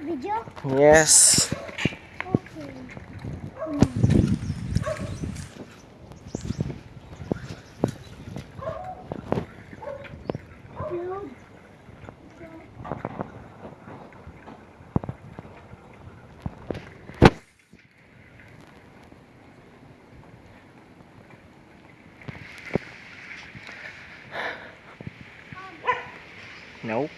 Video? Yes. Okay. Nope.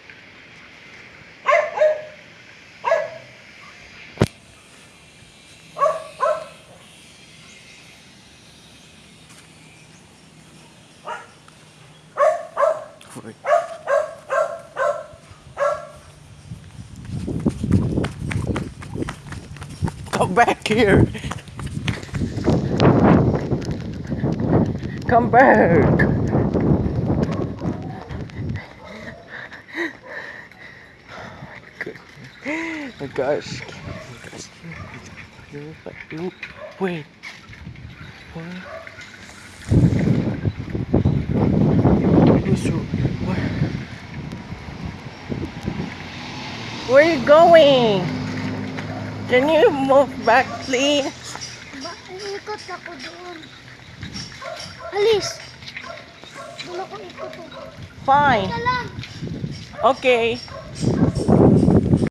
Wait. Come back here. Come back. Oh my gosh. Wait. What? Where are you going? Can you move back, please? Ba, ikot ako doon. Alis. Doon ako ikot. Fine. Okay.